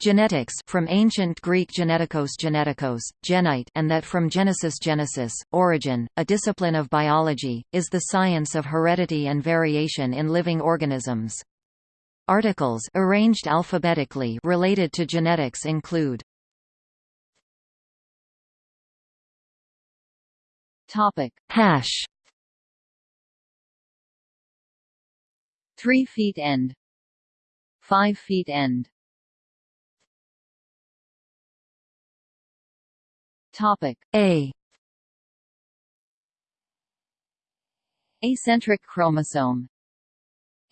Genetics from ancient Greek genetikos genetikos, genite and that from genesis genesis, origin, a discipline of biology, is the science of heredity and variation in living organisms. Articles arranged alphabetically related to genetics include Topic hash 3 feet end 5 feet end Topic. A. Acentric chromosome.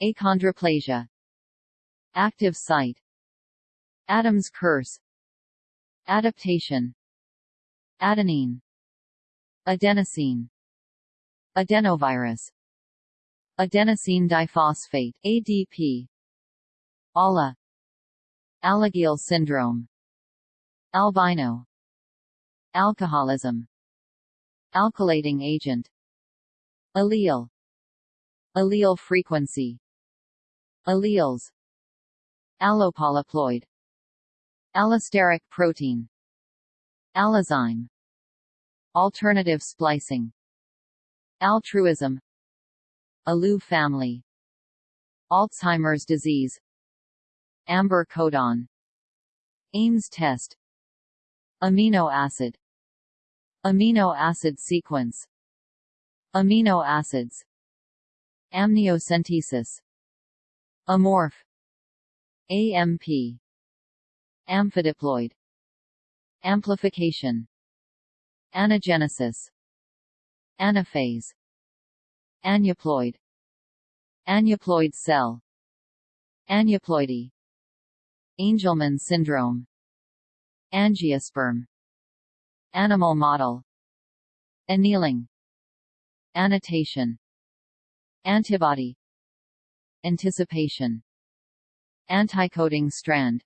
Achondroplasia. Active site. Adam's curse. Adaptation. Adenine. Adenosine. Adenovirus. Adenosine diphosphate ADP ALA. Alagille syndrome. Albino Alcoholism. Alkylating agent. Allele. Allele frequency. Alleles. Allopolyploid. Allosteric protein. Allozyme. Alternative splicing. Altruism. Alu family. Alzheimer's disease. Amber codon. Ames test. Amino acid Amino acid sequence. Amino acids. Amniocentesis. Amorph. AMP Amphidiploid. Amplification. Anagenesis. Anaphase. Aneuploid. Aneuploid cell. Aneuploidy. Angelman syndrome. Angiosperm Animal model. Annealing. Annotation. Antibody. Anticipation. Anticoding strand.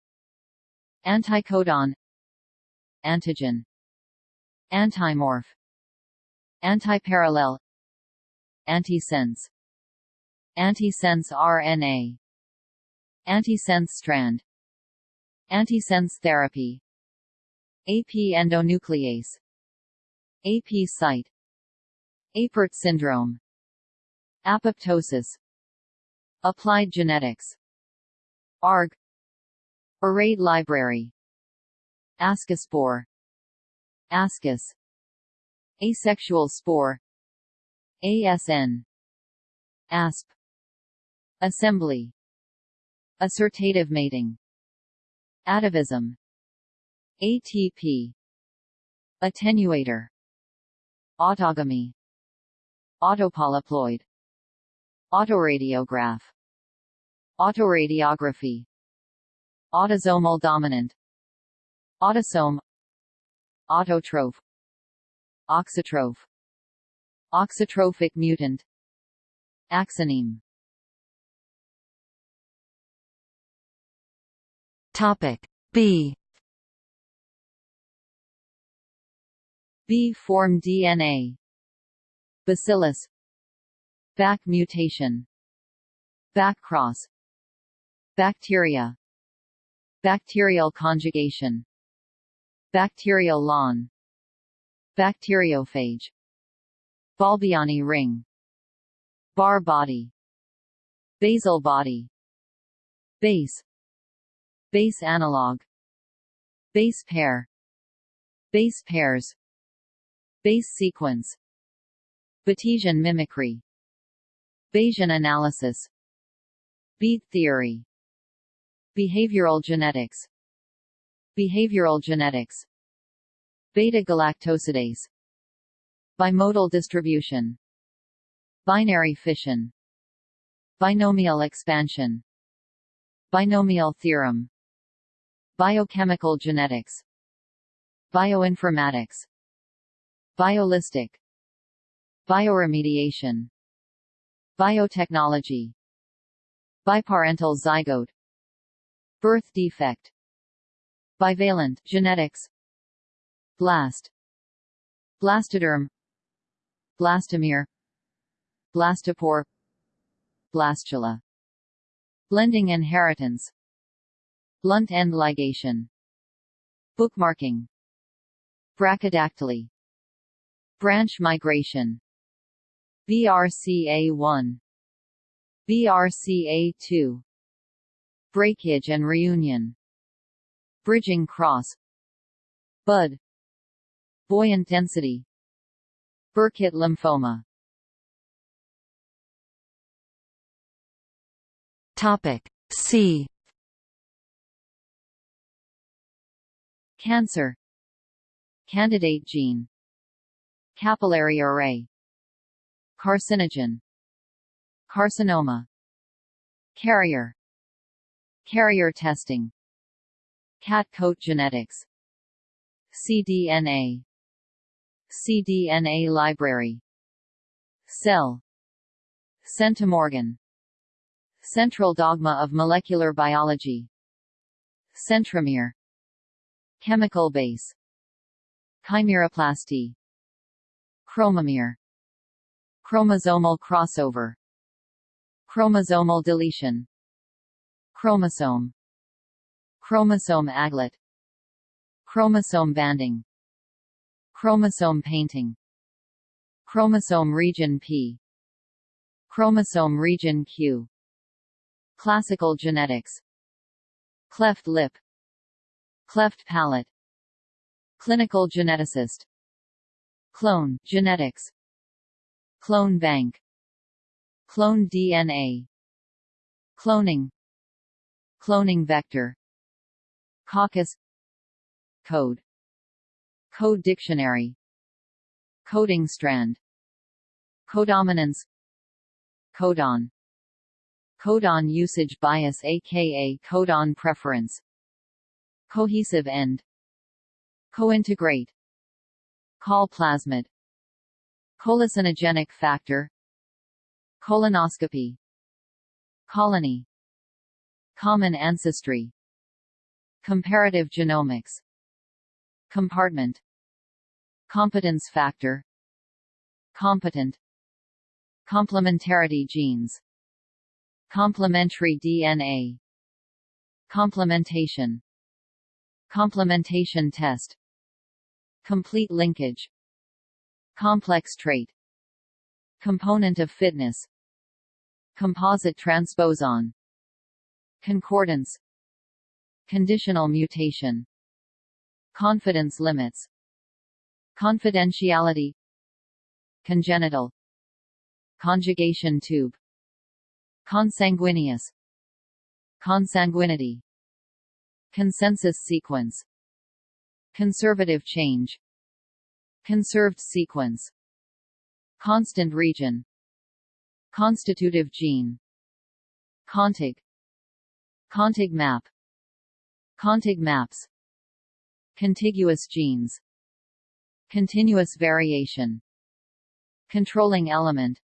Anticodon. Antigen. Antimorph. Antiparallel. Antisense. Antisense RNA Antisense strand. Antisense therapy AP endonuclease. AP site. Apert syndrome. Apoptosis. Applied genetics. ARG Arrayed library. Ascospore Ascus. Asexual spore. ASN ASP Assembly. Assortative mating. Atavism ATP Attenuator. Autogamy. Autopolyploid. Autoradiograph. Autoradiography. Autosomal dominant. Autosome. Autotroph. Auxotroph Auxotrophic mutant. Axoneme. Topic B B form DNA Bacillus. Back mutation. Backcross Bacteria. Bacterial conjugation. Bacterial lawn. Bacteriophage. Balbiani ring. Barr body. Basal body. Base. Base analog. Base pair. Base pairs Base sequence. Batesian mimicry. Bayesian analysis. Bead theory. Behavioral genetics. Behavioral genetics. Beta-galactosidase Bimodal distribution. Binary fission. Binomial expansion. Binomial theorem. Biochemical genetics. Bioinformatics Biolistic. Bioremediation. Biotechnology. Biparental zygote. Birth defect. Bivalent genetics. Blast. Blastoderm. Blastomere. Blastopore. Blastula. Blending inheritance. Blunt end ligation. Bookmarking. Brachydactyly Branch migration. BRCA1 BRCA2 Breakage and reunion. Bridging cross. Bud. Buoyant density. Burkitt lymphoma. Topic C. Cancer. Candidate gene Capillary array. Carcinogen. Carcinoma. Carrier. Carrier testing. Cat coat genetics. cDNA cDNA library. Cell. Centimorgan. Central dogma of molecular biology. Centromere. Chemical base. Chimeroplasty Chromomere. Chromosomal crossover. Chromosomal deletion. Chromosome. Chromosome aglet. Chromosome banding. Chromosome painting. Chromosome region P. Chromosome region Q. Classical genetics. Cleft lip. Cleft palate. Clinical geneticist Clone genetics. Clone bank. Clone DNA Cloning. Cloning vector. Coccus. Code. Code dictionary. Coding strand. Codominance. Codon. Codon usage bias aka codon preference. Cohesive end. Cointegrate Col plasmid Colicinogenic factor. Colonoscopy. Colony. Common ancestry. Comparative genomics. Compartment. Competence factor. Competent. Complementarity genes. Complementary DNA Complementation. Complementation test Complete linkage. Complex trait. Component of fitness. Composite transposon. Concordance. Conditional mutation. Confidence limits. Confidentiality. Congenital. Conjugation tube. Consanguineous. Consanguinity. Consensus sequence Conservative change Conserved sequence Constant region Constitutive gene Contig Contig map Contig maps Contiguous genes Continuous variation Controlling element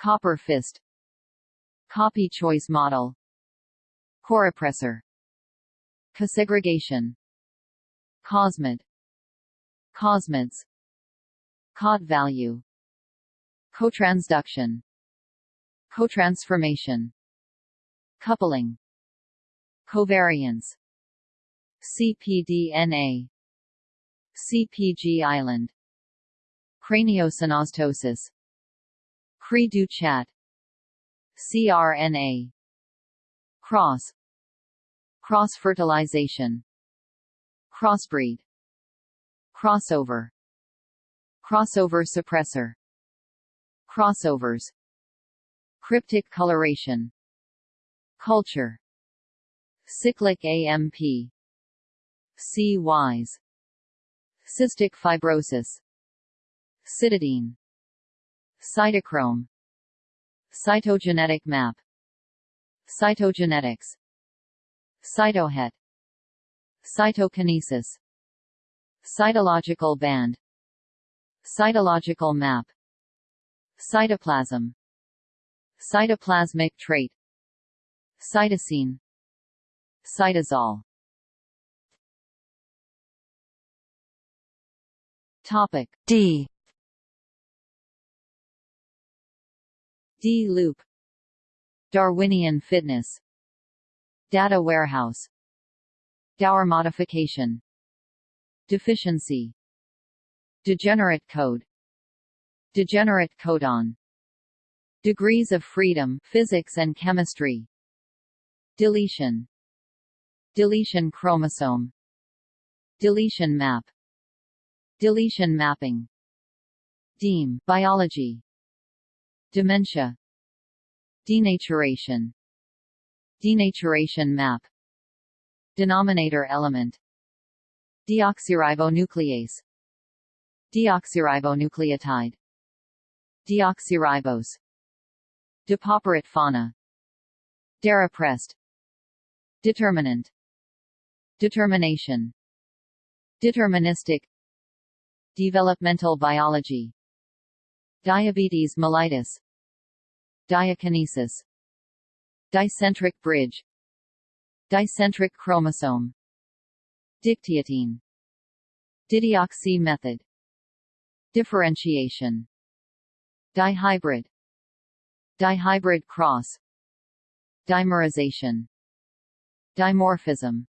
Copper fist Copy choice model Corepressor Cosegregation Cosmid Cosmids Cot value. Cotransduction. Cotransformation. Coupling. Covariance. cpDNA CPG island. Craniosynostosis. Cri-du-chat CRNA Cross. Cross-fertilization Crossbreed Crossover Crossover suppressor Crossovers Cryptic coloration Culture Cyclic AMP C-wise Cystic fibrosis Cytidine Cytochrome Cytogenetic map Cytogenetics Cytohet Cytokinesis. Cytological band. Cytological map. Cytoplasm. Cytoplasmic trait. Cytosine. Cytosol. Topic D. D loop. Darwinian fitness. Data warehouse Dauer modification. Deficiency. Degenerate code. Degenerate codon. Degrees of freedom physics and chemistry. Deletion. Deletion chromosome. Deletion map. Deletion mapping. Deme biology. Dementia. Denaturation. Denaturation map Denominator element. Deoxyribonuclease. Deoxyribonucleotide. Deoxyribose. Depauperate fauna. Derepressed. Determinant. Determination. Deterministic. Developmental biology. Diabetes mellitus. Diakinesis. Dicentric bridge Dicentric chromosome. Dictyotene Dideoxy method. Differentiation. Dihybrid. Dihybrid cross. Dimerization. Dimorphism.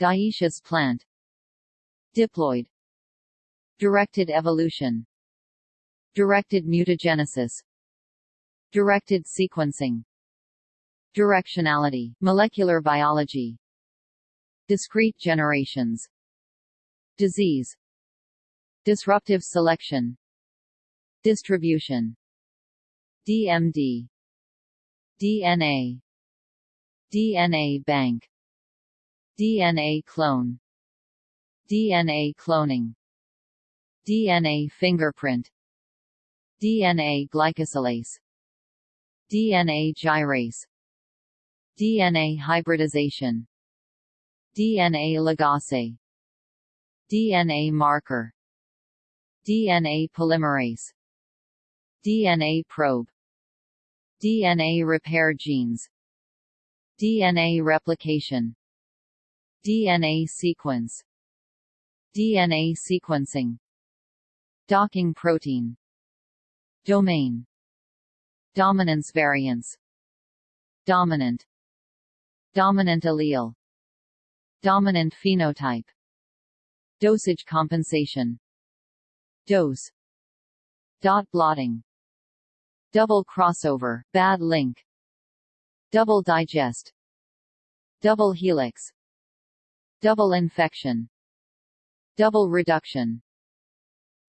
Dioecious plant. Diploid. Directed evolution. Directed mutagenesis. Directed sequencing Directionality molecular biology. Discrete generations. Disease. Disruptive selection. Distribution. DMD DNA DNA bank. DNA clone. DNA cloning. DNA fingerprint. DNA glycosylase. DNA gyrase DNA hybridization. DNA ligase. DNA marker. DNA polymerase. DNA probe. DNA repair genes. DNA replication. DNA sequence. DNA sequencing. Docking protein. Domain. Dominance variance. Dominant Dominant allele. Dominant phenotype. Dosage compensation. Dose. Dot blotting. Double crossover bad link. Double digest. Double helix. Double infection. Double reduction.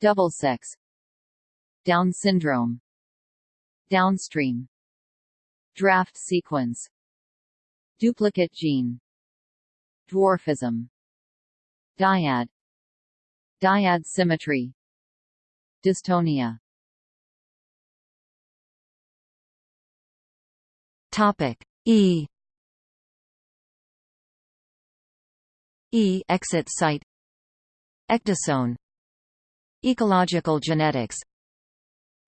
Double sex. Down syndrome. Downstream. Draft sequence Duplicate gene. Dwarfism. Dyad. Dyad symmetry. Dystonia. Topic. E. E exit site. Ecdysone Ecological genetics.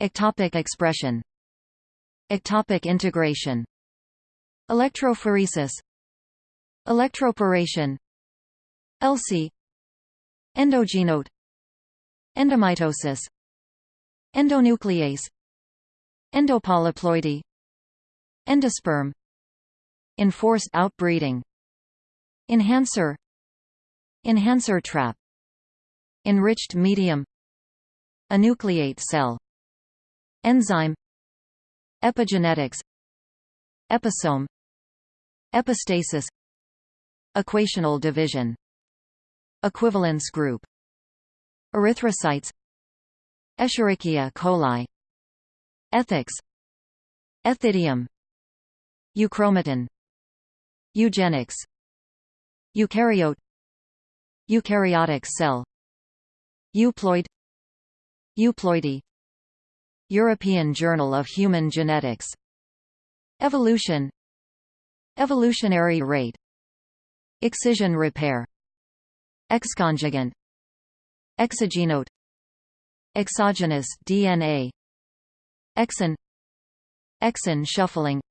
Ectopic expression. Ectopic integration Electrophoresis. Electroporation. ELSI Endogenote Endomitosis. Endonuclease. Endopolyploidy. Endosperm. Enforced outbreeding. Enhancer. Enhancer trap. Enriched medium. Enucleate cell. Enzyme. Epigenetics. Episome Epistasis Equational division Equivalence group Erythrocytes Escherichia coli Ethics Ethidium Euchromatin Eugenics Eukaryote Eukaryotic cell Euploid Euploidy European Journal of Human Genetics Evolution Evolutionary rate Excision repair Exconjugant Exogenote Exogenous DNA Exon Exon shuffling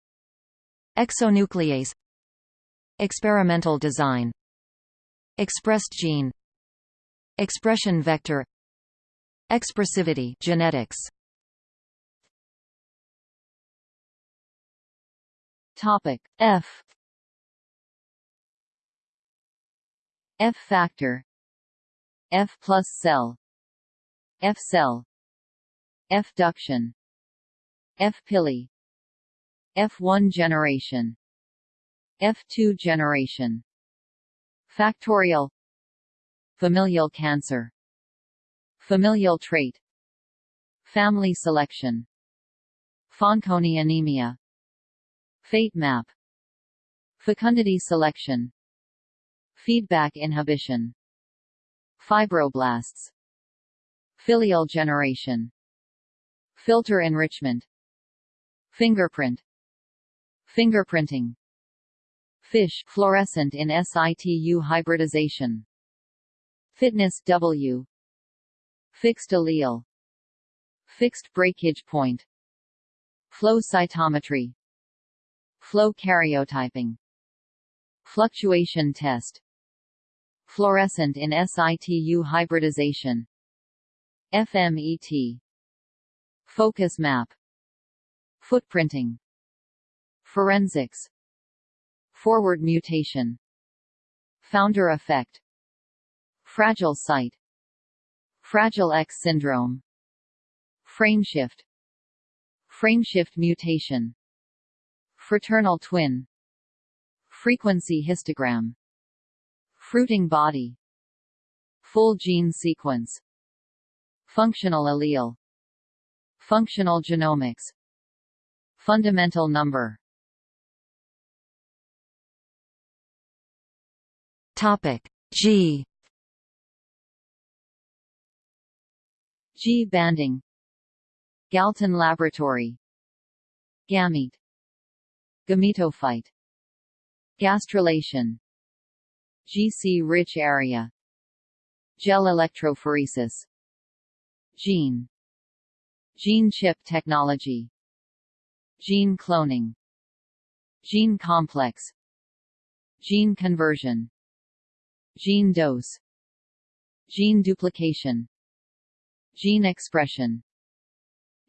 Exonuclease Experimental design Expressed gene Expression vector Expressivity genetics Topic F. F factor. F plus cell. F cell. F duction. F pili F1 generation. F2 generation. Factorial. Familial cancer. Familial trait. Family selection. Fanconi anemia Fate map Fecundity selection Feedback inhibition Fibroblasts Filial generation Filter enrichment Fingerprint Fingerprinting Fish fluorescent in situ hybridization Fitness W Fixed allele Fixed breakage point Flow cytometry Flow karyotyping. Fluctuation test. Fluorescent in situ hybridization. FMET Focus map. Footprinting. Forensics. Forward mutation. Founder effect. Fragile site. Fragile X syndrome. Frameshift. Frameshift mutation Fraternal twin. Frequency histogram. Fruiting body. Full gene sequence. Functional allele. Functional genomics. Fundamental number. Topic G. G banding. Galton laboratory. Gamete Gametophyte Gastrulation. GC-rich area. Gel electrophoresis. Gene. Gene chip technology. Gene cloning. Gene complex. Gene conversion. Gene dose. Gene duplication. Gene expression.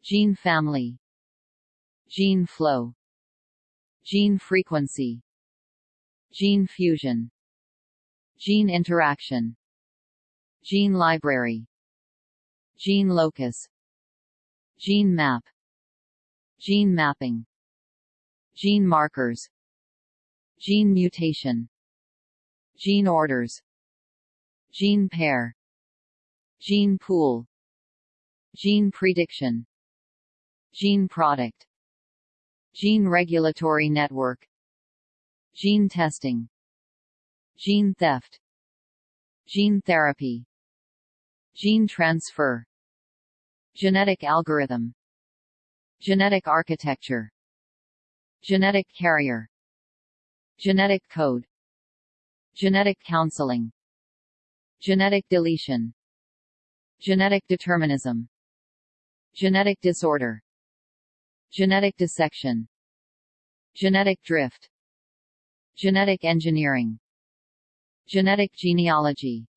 Gene family. Gene flow Gene frequency. Gene fusion. Gene interaction. Gene library. Gene locus. Gene map. Gene mapping. Gene markers. Gene mutation. Gene orders. Gene pair. Gene pool. Gene prediction. Gene product Gene regulatory network. Gene testing. Gene theft. Gene therapy. Gene transfer. Genetic algorithm. Genetic architecture. Genetic carrier. Genetic code. Genetic counseling. Genetic deletion. Genetic determinism. Genetic disorder Genetic dissection. Genetic drift. Genetic engineering. Genetic genealogy.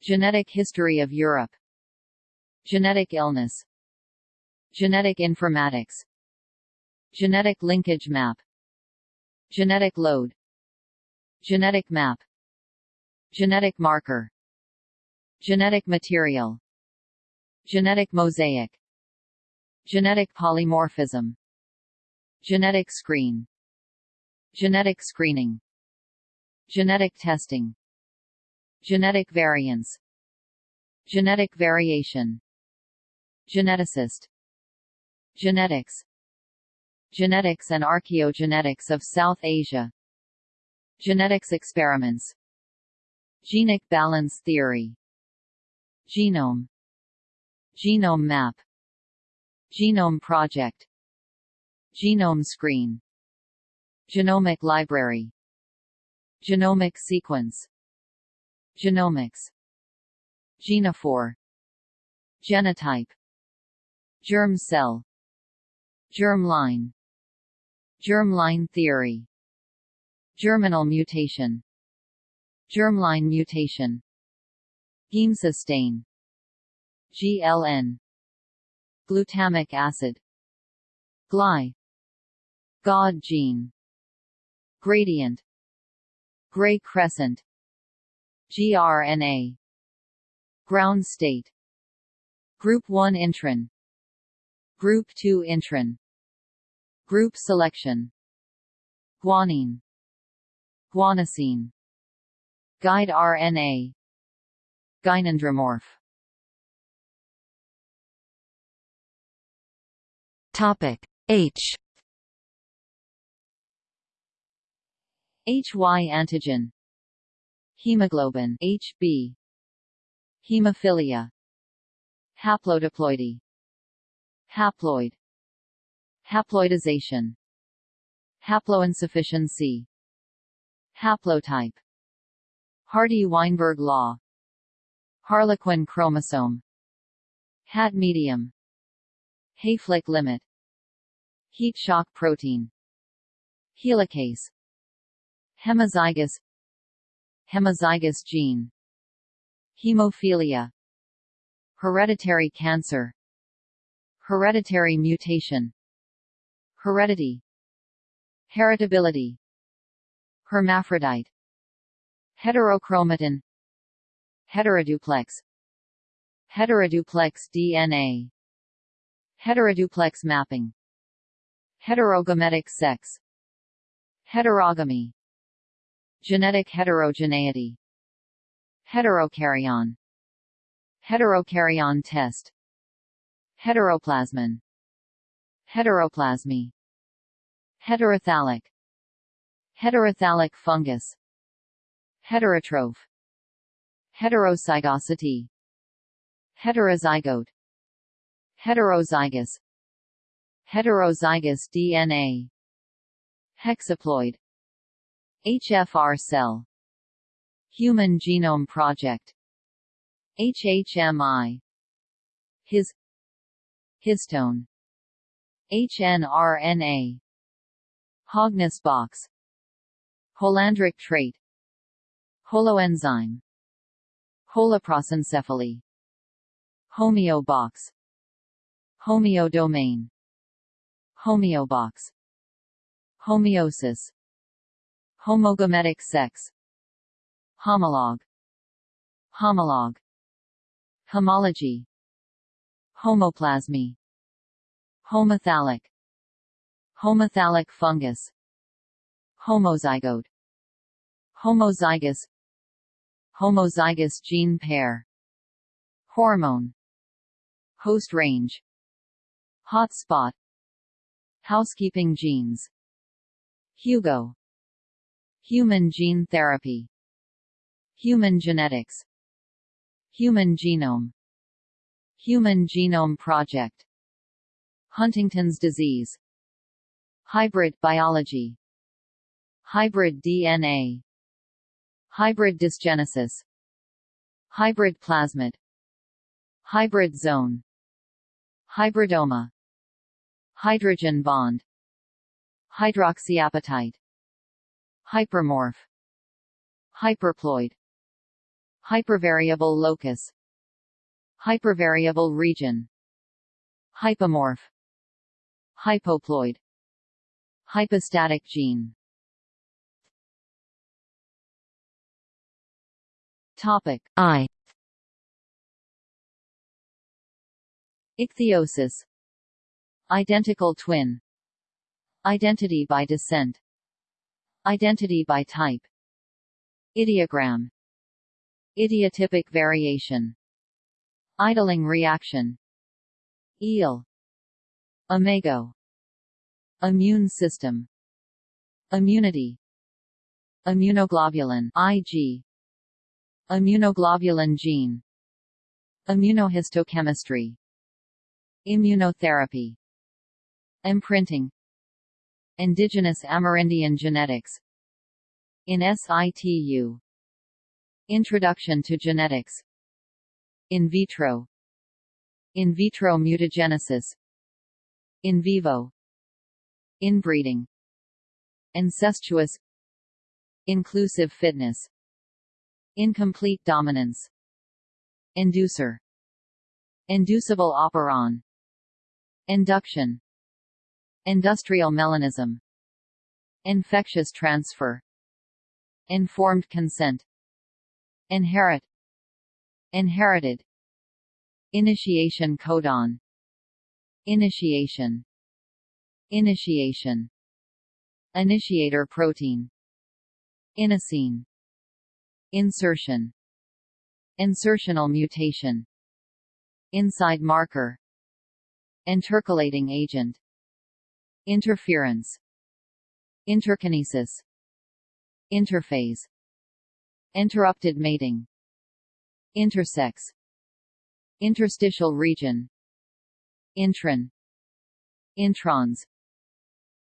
Genetic history of Europe. Genetic illness. Genetic informatics. Genetic linkage map. Genetic load. Genetic map. Genetic marker. Genetic material. Genetic mosaic Genetic polymorphism. Genetic screen. Genetic screening. Genetic testing. Genetic variance Genetic variation. Geneticist. Genetics. Genetics and archaeogenetics of South Asia. Genetics experiments. Genic balance theory. Genome. Genome map Genome project. Genome screen. Genomic library. Genomic sequence. Genomics. Genophore. Genotype. Germ cell. Germ Germline Germline theory. Germinal mutation. Germline mutation. Giemsa stain GLN Glutamic acid. GLY. God gene. Gradient. Gray crescent. gRNA ground state. Group 1 intron group 2 intron group selection. Guanine. Guanosine. Guide RNA gynandromorph Topic. H. HY antigen. Hemoglobin HB Hemophilia. Haplodiploidy Haploid. Haploidization. Haploinsufficiency. Haplotype. Hardy-Weinberg law. Harlequin chromosome. Hat medium Hayflick limit. Heat shock protein. Helicase. Hemizygous. Hemizygous gene. Hemophilia. Hereditary cancer. Hereditary mutation. Heredity. Heritability. Hermaphrodite. Heterochromatin. Heteroduplex. Heteroduplex DNA Heteroduplex mapping. Heterogametic sex. Heterogamy. Genetic heterogeneity. Heterokaryon Heterokaryon test. Heteroplasmin. Heteroplasmy. Heterothallic Heterothallic fungus. Heterotroph. Heterozygosity. Heterozygote Heterozygous. Heterozygous DNA Hexaploid. HFR cell. Human Genome Project. HHMI His. Histone. HNRNA Hogness box. Holandric trait. Holoenzyme. Holoprosencephaly. Homeobox Homeodomain Homeobox Homeosis. Homogametic sex. Homologue Homologue Homology. Homoplasmy. Homothallic Homothallic fungus. Homozygote. Homozygous. Homozygous gene pair. Hormone. Host range Hotspot. Housekeeping genes. Hugo. Human gene therapy. Human genetics. Human genome. Human Genome Project. Huntington's disease. Hybrid biology. Hybrid DNA Hybrid dysgenesis. Hybrid plasmid. Hybrid zone. Hybridoma Hydrogen bond. Hydroxyapatite. Hypermorph. Hyperploid. Hypervariable locus. Hypervariable region. Hypomorph. Hypoploid. Hypostatic gene. Topic. I. Ichthyosis Identical twin. Identity by descent. Identity by type. Ideogram. Idiotypic variation. Idling reaction. Ile. Imago Immune system. Immunity. Immunoglobulin IG Immunoglobulin gene. Immunohistochemistry. Immunotherapy Imprinting Indigenous Amerindian genetics. In situ Introduction to genetics. In vitro. In vitro mutagenesis. In vivo. Inbreeding Incestuous. Inclusive fitness. Incomplete dominance. Inducer. Inducible operon. Induction Industrial melanism Infectious transfer Informed consent inherit inherited initiation codon initiation initiation initiator protein inosine insertion insertional mutation inside marker intercalating agent interference. Interkinesis. Interphase. Interrupted mating. Intersex. Interstitial region. Intron introns.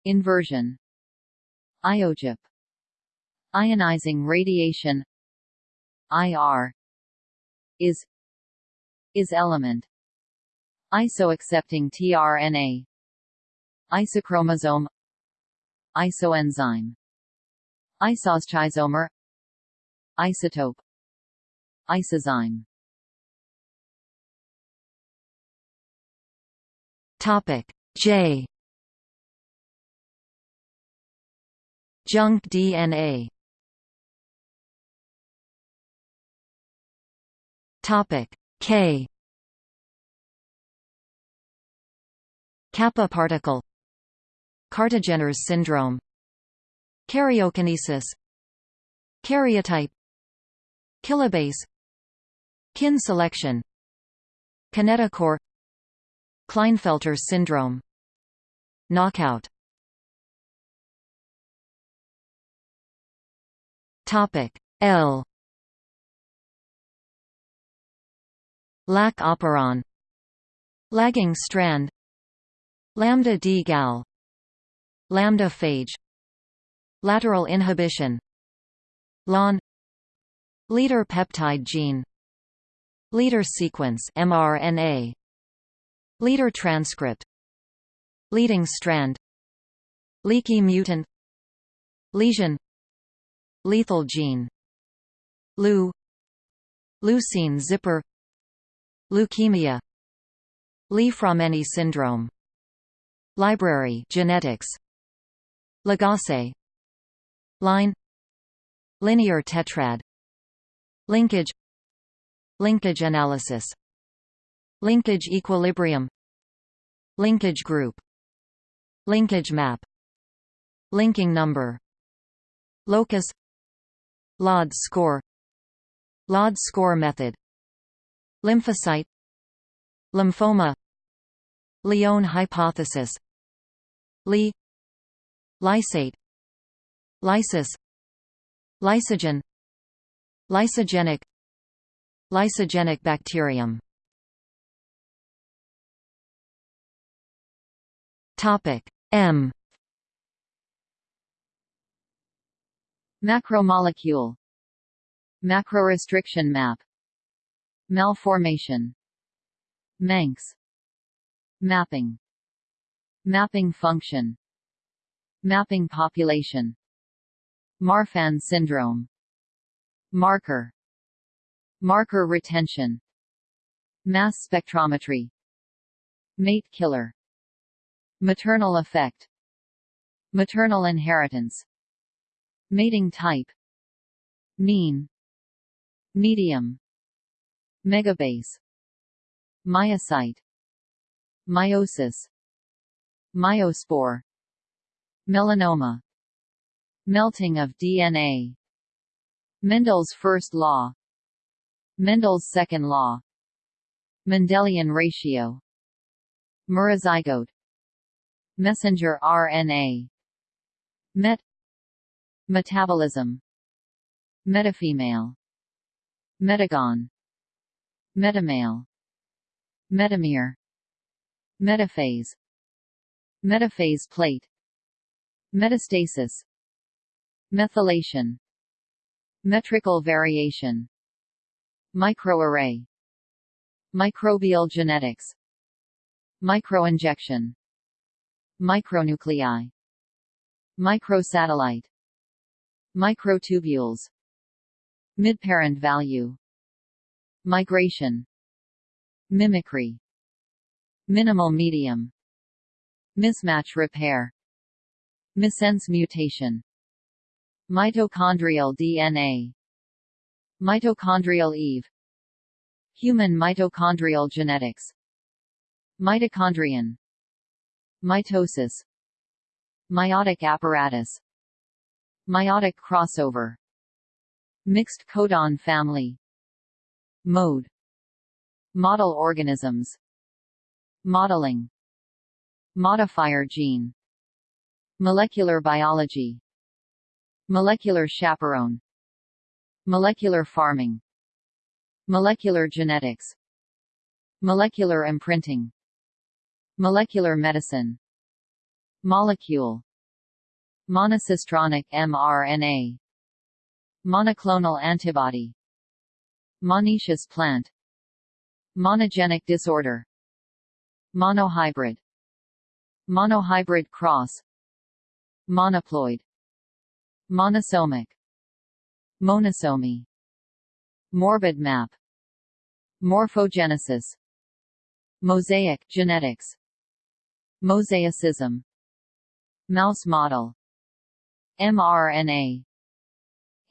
Inversion. Iojap. Ionizing radiation. IR is. Is element. Isoaccepting tRNA isochromosome isoenzyme isoschizomer isotope isozyme. Topic J. Junk DNA topic K. Kappa particle Kartagener's syndrome. Karyokinesis. Karyotype. Kilobase. Kin selection. Kinetochore. Klinefelter syndrome. Knockout. Topic. L. Lac operon. Lagging strand. Lambda D gal Lambda phage Lateral inhibition. LON Leader peptide gene. Leader sequence mRNA. Leader transcript. Leading strand. Leaky mutant. Lesion. Lethal gene. Leu Leucine zipper. Leukemia. Li-Fraumeni syndrome. Library genetics Ligase. Line. Linear tetrad. Linkage. Linkage analysis. Linkage equilibrium. Linkage group. Linkage map. Linking number. Locus. Lod score. Lod score method. Lymphocyte. Lymphoma. Lyon hypothesis. Li Lysate Lysis Lysogen Lysogenic Lysogenic bacterium. Topic M. Macromolecule. Macrorestriction map. Malformation. Manx. Mapping. Mapping function Mapping population. Marfan syndrome. Marker. Marker retention. Mass spectrometry. Mate killer. Maternal effect. Maternal inheritance. Mating type. Mean. Medium. Megabase. Meiocyte. Meiosis. Meiospore Melanoma Melting of DNA Mendel's first law Mendel's second law Mendelian ratio Merozygote Messenger RNA Met Metabolism Metafemale Metagon Metamale Metamere Metaphase Metaphase plate Metastasis. Methylation. Metrical variation. Microarray. Microbial genetics. Microinjection. Micronuclei. Microsatellite. Microtubules. Midparent value. Migration. Mimicry. Minimal medium. Mismatch repair Missense mutation. Mitochondrial DNA Mitochondrial Eve. Human mitochondrial genetics. Mitochondrion. Mitosis. Mitotic apparatus. Mitotic crossover. Mixed codon family. Mode. Model organisms. Modeling. Modifier gene Molecular biology. Molecular chaperone. Molecular farming. Molecular genetics. Molecular imprinting. Molecular medicine. Molecule. Monocistronic mRNA. Monoclonal antibody. Monoecious plant. Monogenic disorder. Monohybrid. Monohybrid cross Monoploid Monosomic. Monosomy. Morbid map. Morphogenesis. Mosaic genetics. Mosaicism. Mouse model. mRNA.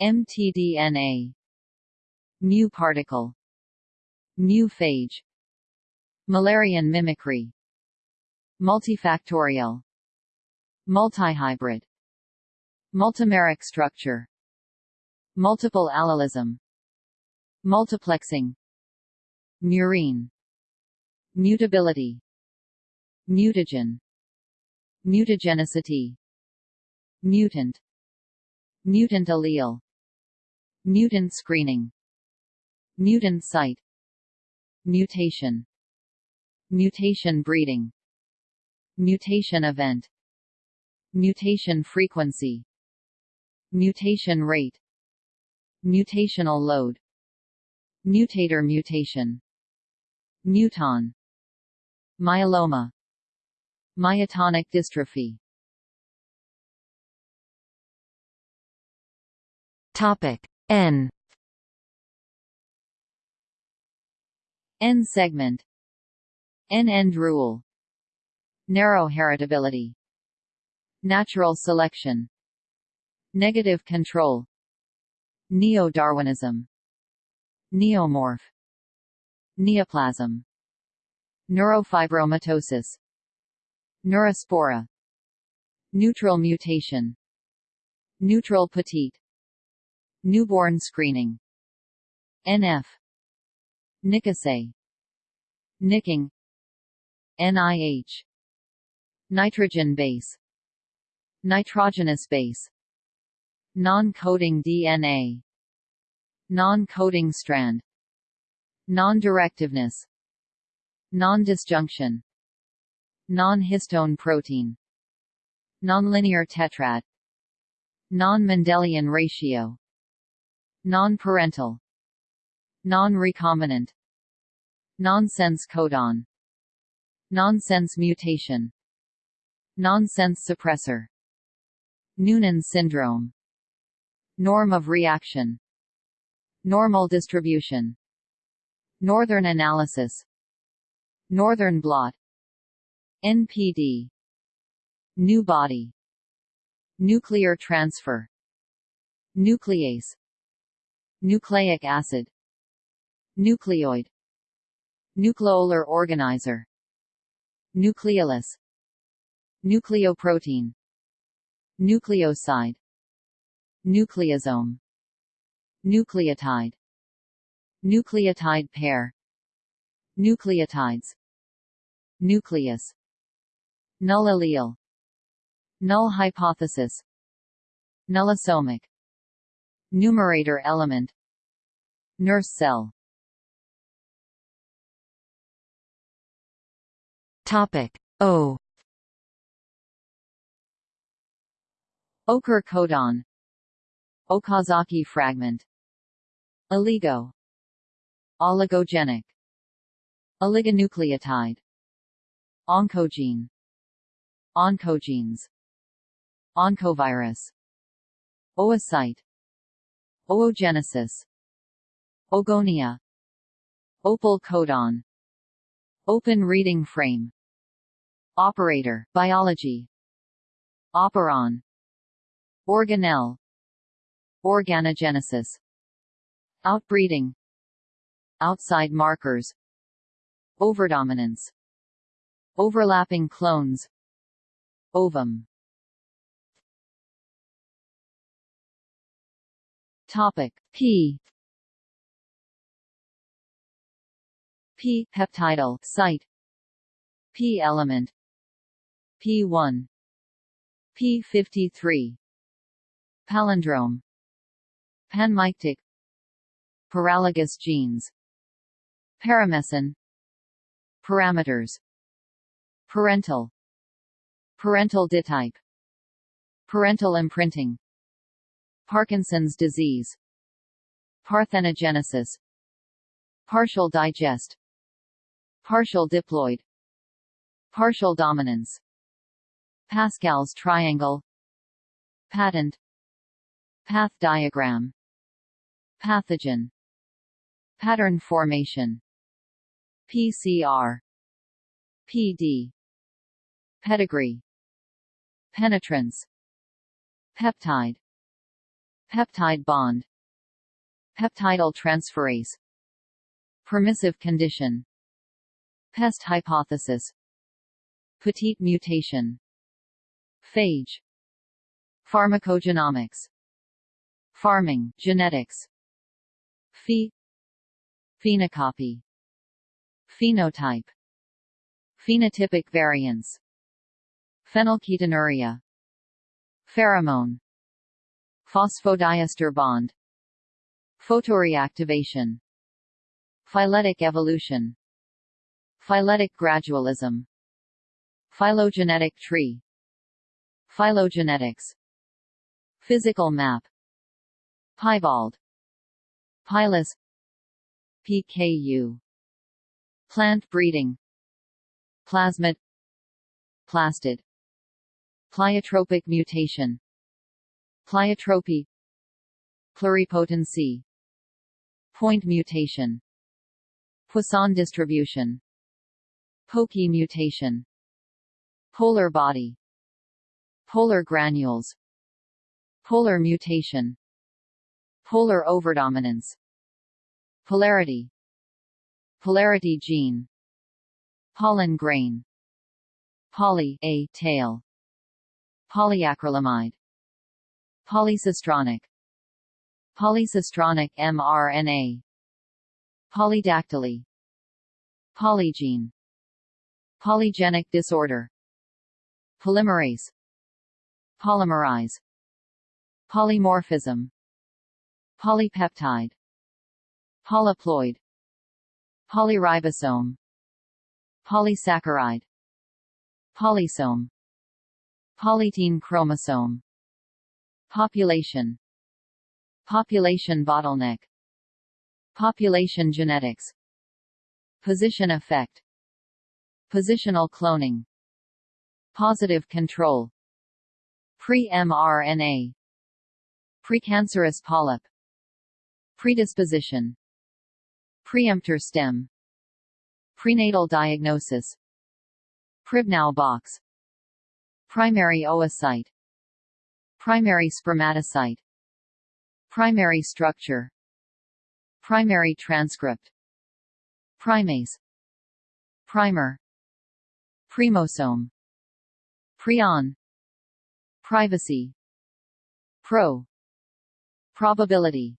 mtDNA. Mu particle. Mu phage. Müllerian mimicry. Multifactorial multihybrid multimeric structure multiple allelism multiplexing murine mutability mutagen mutagenicity mutant mutant allele mutant screening mutant site mutation mutation breeding mutation event mutation frequency mutation rate mutational load mutator mutation muton myeloma myotonic dystrophy. Topic N. N segment. N end rule. Narrow heritability Natural selection. Negative control. Neo-Darwinism. Neomorph. Neoplasm. Neurofibromatosis. Neurospora. Neutral mutation. Neutral petite. Newborn screening. NF Nickase Nicking. NIH Nitrogen base Nitrogenous base. Non-coding DNA Non-coding strand. Non-directiveness. Non-disjunction. Non-histone protein. Nonlinear tetrad. Non-Mendelian ratio. Non-parental. Non-recombinant. Nonsense codon. Nonsense mutation. Nonsense suppressor Noonan syndrome. Norm of reaction. Normal distribution. Northern analysis. Northern blot. NPD Nu body. Nuclear transfer. Nuclease. Nucleic acid. Nucleoid. Nucleolar organizer. Nucleolus. Nucleoprotein Nucleoside Nucleosome Nucleotide Nucleotide pair Nucleotides Nucleus Null allele Null hypothesis Nullosomic Numerator element Nurse cell. Topic O Ochre codon Okazaki fragment. Oligo. Oligogenic. Oligonucleotide. Oncogene. Oncogenes. Oncovirus. Oocyte. Oogenesis. Oogonia. Opal codon. Open reading frame. Operator biology. Operon Organelle. Organogenesis. Outbreeding. Outside markers. Overdominance. Overlapping clones. Ovum. Topic. P. P. Peptidyl. Site. P element. P1 p53 palindrome. Panmictic. Paralogous genes. Paramecin Parameters. Parental. Parental ditype Parental imprinting. Parkinson's disease. Parthenogenesis. Partial digest. Partial diploid. Partial dominance. Pascal's triangle. Patent Path diagram. Pathogen. Pattern formation. PCR PD Pedigree. Penetrance. Peptide. Peptide bond. Peptidyl transferase. Permissive condition. Pest hypothesis. Petite mutation. Phage. Pharmacogenomics Farming genetics. Phe. Phenocopy. Phenotype. Phenotypic variance Phenylketonuria. Pheromone. Phosphodiester bond. Photoreactivation. Phyletic evolution. Phyletic gradualism. Phylogenetic tree. Phylogenetics. Physical map Piebald. Pilus PKU Plant breeding. Plasmid. Plastid Pleiotropic mutation. Pleiotropy. Pluripotency. Point mutation. Poisson distribution. Poky mutation. Polar body. Polar granules. Polar mutation Polar overdominance. Polarity. Polarity gene. Pollen grain. Poly A tail. Polyacrylamide. Polycistronic. Polycistronic mRNA. Polydactyly. Polygene. Polygenic disorder. Polymerase. Polymerize Polymorphism Polypeptide. Polyploid. Polyribosome. Polysaccharide. Polysome. Polytene chromosome. Population. Population bottleneck. Population genetics. Position effect. Positional cloning. Positive control. Pre-mRNA. Precancerous polyp Predisposition. Preemptor stem. Prenatal diagnosis. Pribnow box. Primary oocyte. Primary spermatocyte. Primary structure. Primary transcript. Primase. Primer. Primosome. Prion. Privacy. Pro. Probability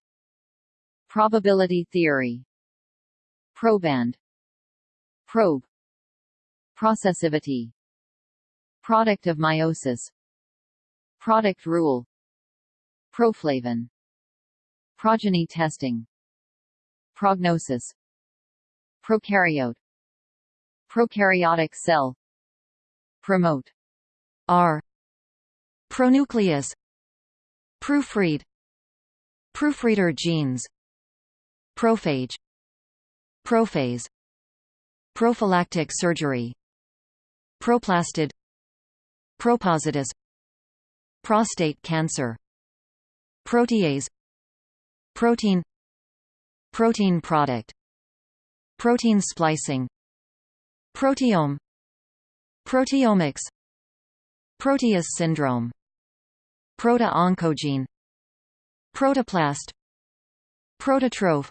Probability theory. Proband. Probe. Processivity. Product of meiosis. Product rule. Proflavin. Progeny testing. Prognosis. Prokaryote. Prokaryotic cell. Promote. R. Pronucleus. Proofread. Proofreader genes Prophage. Prophase. Prophylactic surgery. Proplastid Propositus. Prostate cancer. Protease. Protein. Protein product. Protein splicing. Proteome. Proteomics. Proteus syndrome. Proto-oncogene. Protoplast. Prototroph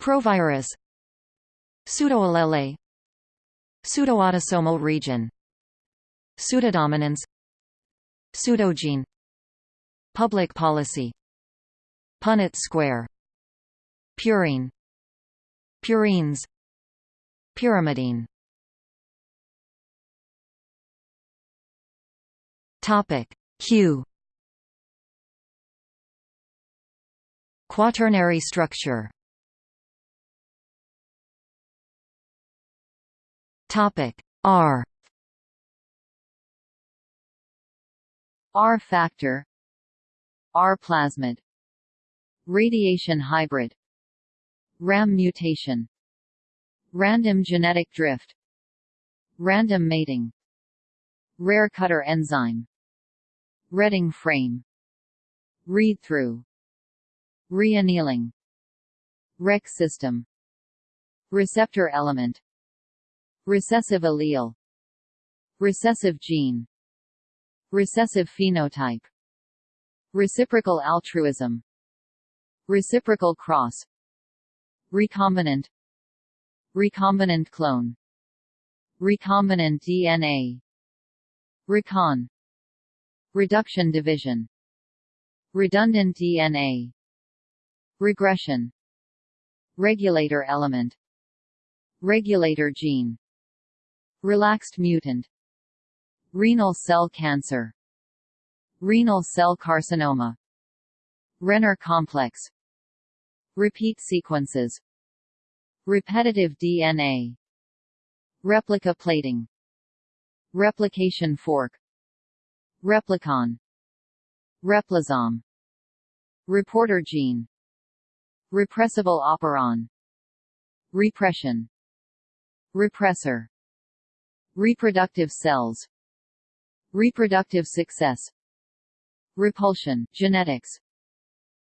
Provirus Pseudoallele Pseudoautosomal region Pseudodominance Pseudogene Public policy Punnett square Purine Purines Pyrimidine. Topic Q. Quaternary structure Topic. R. R factor. R plasmid. Radiation hybrid. RAM mutation. Random genetic drift. Random mating. Rare cutter enzyme. Reading frame. Read-through Reannealing. Rec system. Receptor element Recessive allele. Recessive gene. Recessive phenotype. Reciprocal altruism. Reciprocal cross. Recombinant. Recombinant clone. Recombinant DNA Recon. Reduction division. Redundant DNA Regression. Regulator element. Regulator gene Relaxed mutant Renal cell cancer Renal cell carcinoma Renner complex Repeat sequences Repetitive DNA Replica plating Replication fork Replicon Replisome Reporter gene Repressible operon Repression Repressor Reproductive cells. Reproductive success. Repulsion genetics.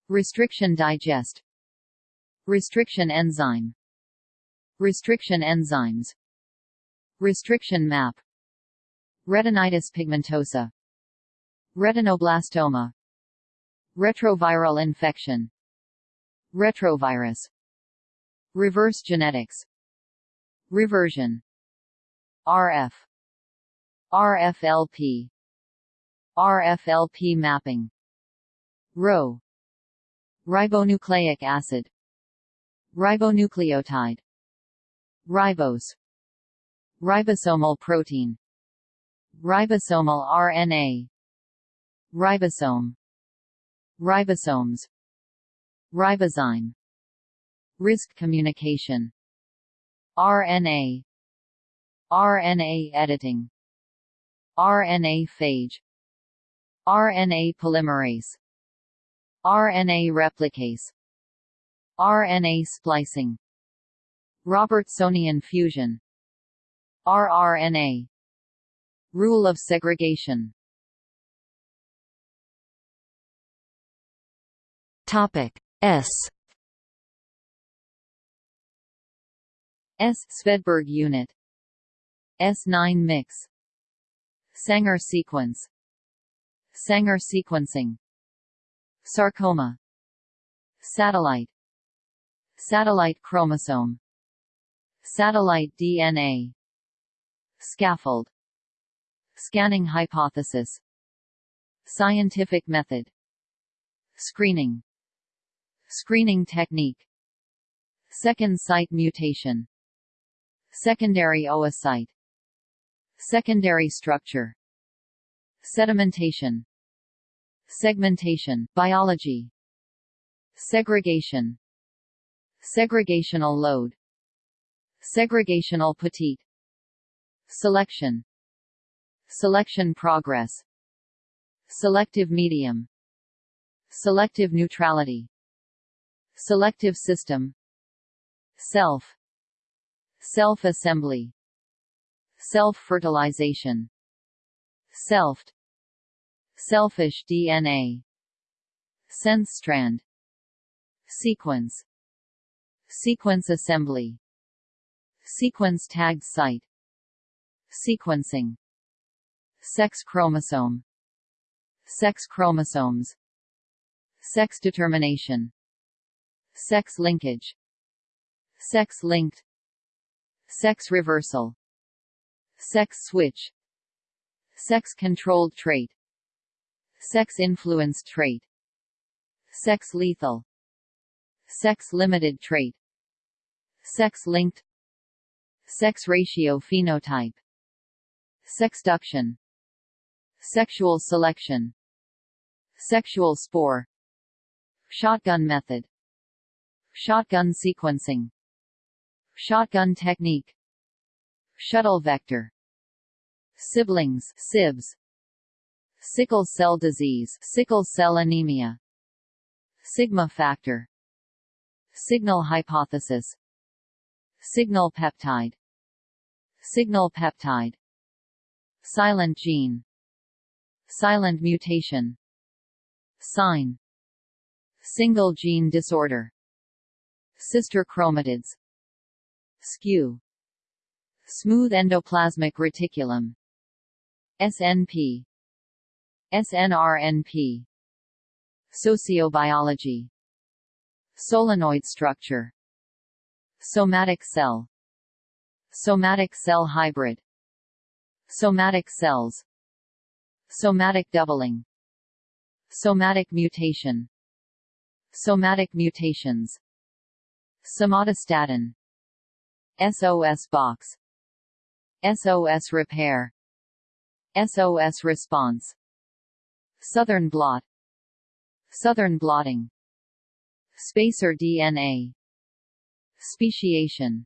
Restriction digest. Restriction enzyme. Restriction enzymes. Restriction map. Retinitis pigmentosa. Retinoblastoma. Retroviral infection. Retrovirus. Reverse genetics. Reversion RF RFLP RFLP mapping. Rho. Ribonucleic acid. Ribonucleotide. Ribose. Ribosomal protein. Ribosomal RNA Ribosome. Ribosomes. Ribozyme. Risk communication. RNA RNA editing. RNA phage. RNA polymerase. RNA replicase. RNA splicing. Robertsonian fusion. rRNA Rule of segregation. Topic S. S Svedberg unit S9 mix. Sanger sequence. Sanger sequencing. Sarcoma. Satellite. Satellite chromosome. Satellite DNA Scaffold. Scanning hypothesis. Scientific method. Screening. Screening technique. Second site mutation. Secondary oocyte Secondary structure Sedimentation Segmentation biology Segregation Segregational load Segregational petite Selection Selection progress Selective medium Selective neutrality Selective system Self Self-assembly Self-fertilization. Selfed Selfish DNA Sense strand. Sequence. Sequence assembly. Sequence tagged site. Sequencing. Sex chromosome. Sex chromosomes. Sex determination. Sex linkage. Sex linked. Sex reversal sex switch sex controlled trait sex influenced trait sex lethal sex limited trait sex linked sex ratio phenotype sexduction sexual selection sexual spore shotgun method shotgun sequencing shotgun technique shuttle vector. Siblings sibs. Sickle cell disease sickle cell anemia. Sigma factor. Signal hypothesis. Signal peptide. Signal peptide. Silent gene. Silent mutation. Sign. Single gene disorder. Sister chromatids. Skew smooth endoplasmic reticulum. SNP SNRNP Sociobiology. Solenoid structure. Somatic cell. Somatic cell hybrid. Somatic cells. Somatic doubling. Somatic mutation. Somatic mutations. Somatostatin. SOS box SOS repair. SOS response. Southern blot. Southern blotting. Spacer DNA Speciation.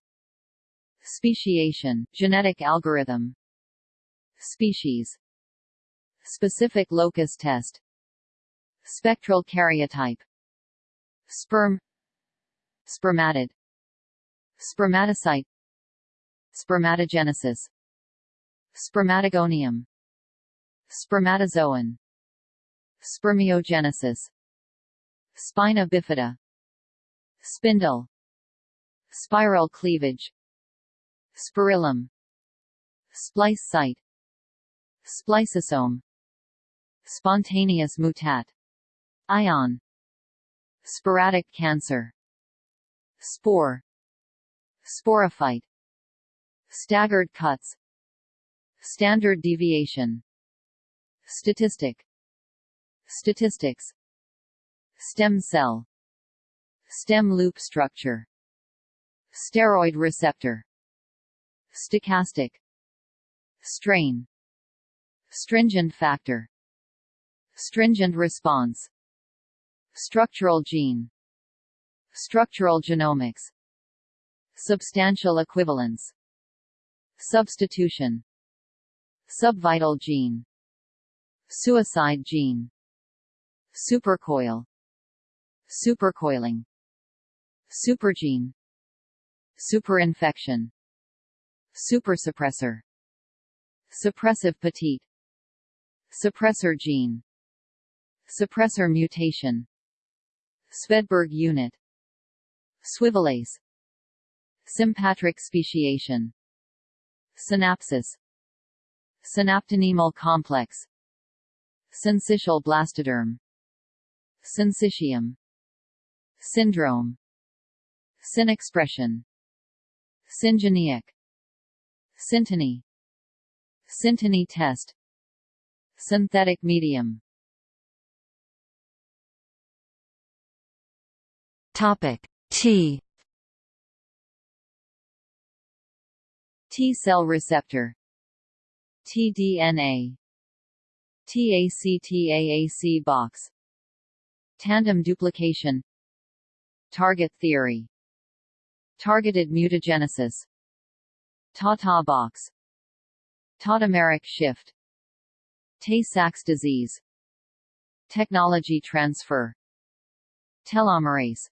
Speciation, genetic algorithm. Species. Specific locus test. Spectral karyotype. Sperm. Spermatid. Spermatocyte Spermatogenesis. Spermatogonium. Spermatozoan. Spermiogenesis. Spina bifida. Spindle. Spiral cleavage. Spirillum. Splice site. Spliceosome. Spontaneous mutat. Ion. Sporadic cancer. Spore. Sporophyte Staggered cuts. Standard deviation. Statistic. Statistics. Stem cell. Stem loop structure. Steroid receptor. Stochastic. Strain. Stringent factor. Stringent response. Structural gene. Structural genomics. Substantial equivalence Substitution. Subvital gene. Suicide gene. Supercoil. Supercoiling. Supergene. Superinfection. Supersuppressor. Suppressive petite. Suppressor gene. Suppressor mutation. Svedberg unit. Swivelase. Sympatric speciation Synapsis Synaptonemal complex. Syncytial blastoderm. Syncytium. Syndrome. Synexpression. Syngenic Synteny. Synteny test. Synthetic medium. Topic T T-cell receptor. tDNA TACTAAC box. Tandem duplication. Target theory. Targeted mutagenesis. Tata box. Tautomeric shift. Tay-Sachs disease. Technology transfer. Telomerase.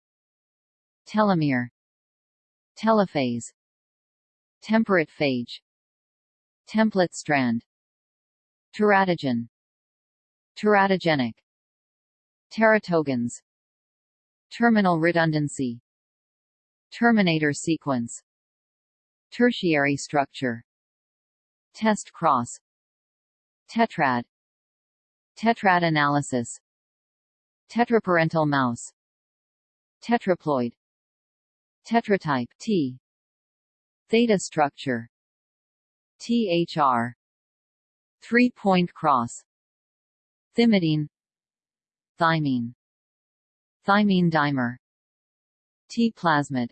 Telomere. Telophase Temperate phage. Template strand. Teratogen. Teratogenic. Teratogens. Terminal redundancy. Terminator sequence. Tertiary structure. Test cross. Tetrad. Tetrad analysis. Tetraparental mouse. Tetraploid. Tetratype T theta structure. THR three-point cross. Thymidine. Thymine. Thymine dimer. Ti plasmid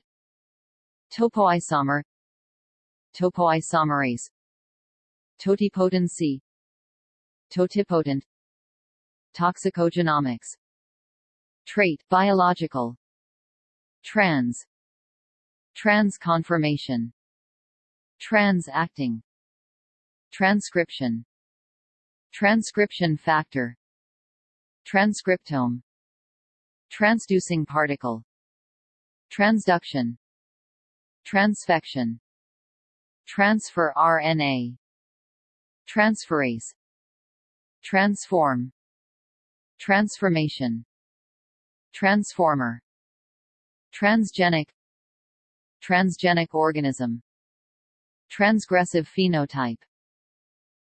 topoisomer. Topoisomerase. Totipotency. Totipotent. Toxicogenomics. Trait biological. Trans. Trans conformation trans-acting. Transcription. Transcription factor. Transcriptome. Transducing particle. Transduction. Transfection. Transfer RNA transferase. Transform. Transformation. Transformer. Transgenic. Transgenic organism transgressive phenotype.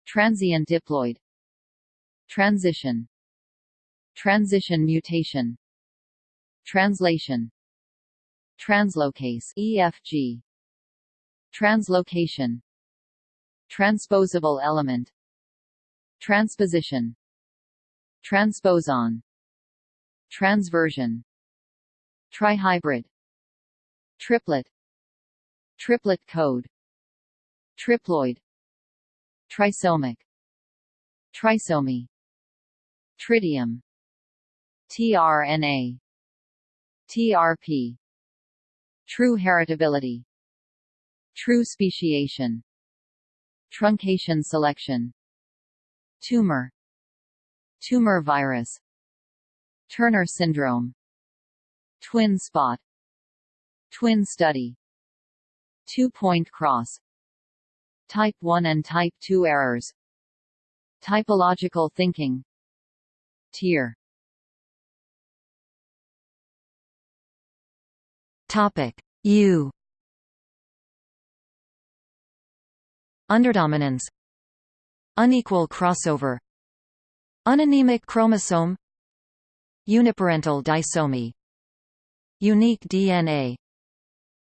Transient diploid. Transition. Transition mutation. Translation. Translocase EFG translocation. Transposable element. Transposition. Transposon. Transversion. Trihybrid. Triplet. Triplet code triploid trisomic trisomy tritium tRNA TRP true heritability true speciation truncation selection tumor tumor virus Turner syndrome twin spot twin study two-point cross Type 1 and Type 2 errors. Typological thinking. Tyr. Topic. U. Underdominance. Unequal crossover. Uninemic chromosome. Uniparental disomy. Unique DNA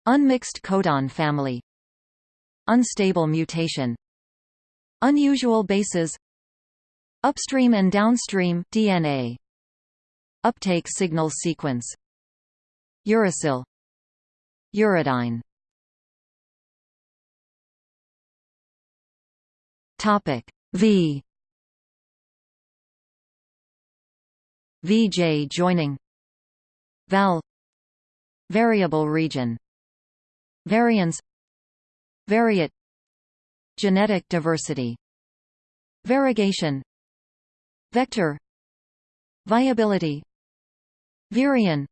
Unmixed codon family Unstable mutation. Unusual bases. Upstream and downstream DNA Uptake signal sequence. Uracil. Uridine. Topic V. VJ joining. Val. Variable region. Variance Variate. Genetic diversity. Variegation. Vector. Viability. Virion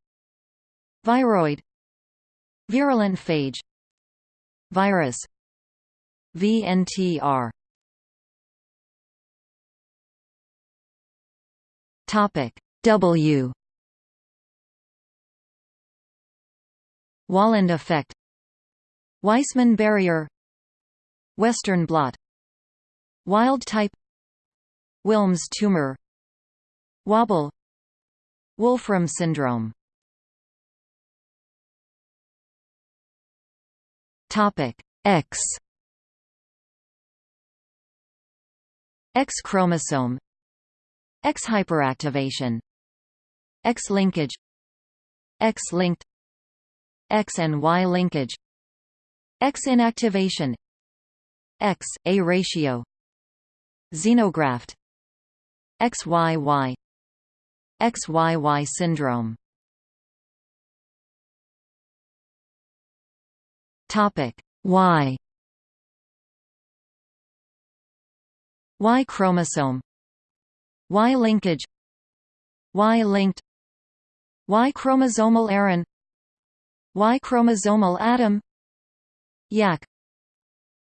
Viroid. Virulent phage. Virus. VNTR Topic. W. Wahlund effect Weismann barrier Western blot Wild type Wilms tumor Wobble Wolfram syndrome. Topic X. X chromosome X hyperactivation X linkage X linked X and Y linkage X inactivation. X, A ratio. Xenograft. XYY XYY syndrome. Topic. Y. Y chromosome. Y linkage. Y linked. Y chromosomal Aaron Y chromosomal Adam YAC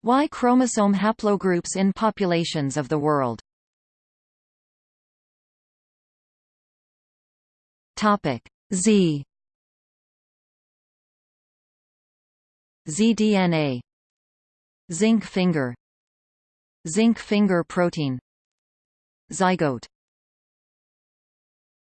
Y chromosome haplogroups in populations of the world. Topic Z. ZDNA Zinc finger. Zinc finger protein. Zygote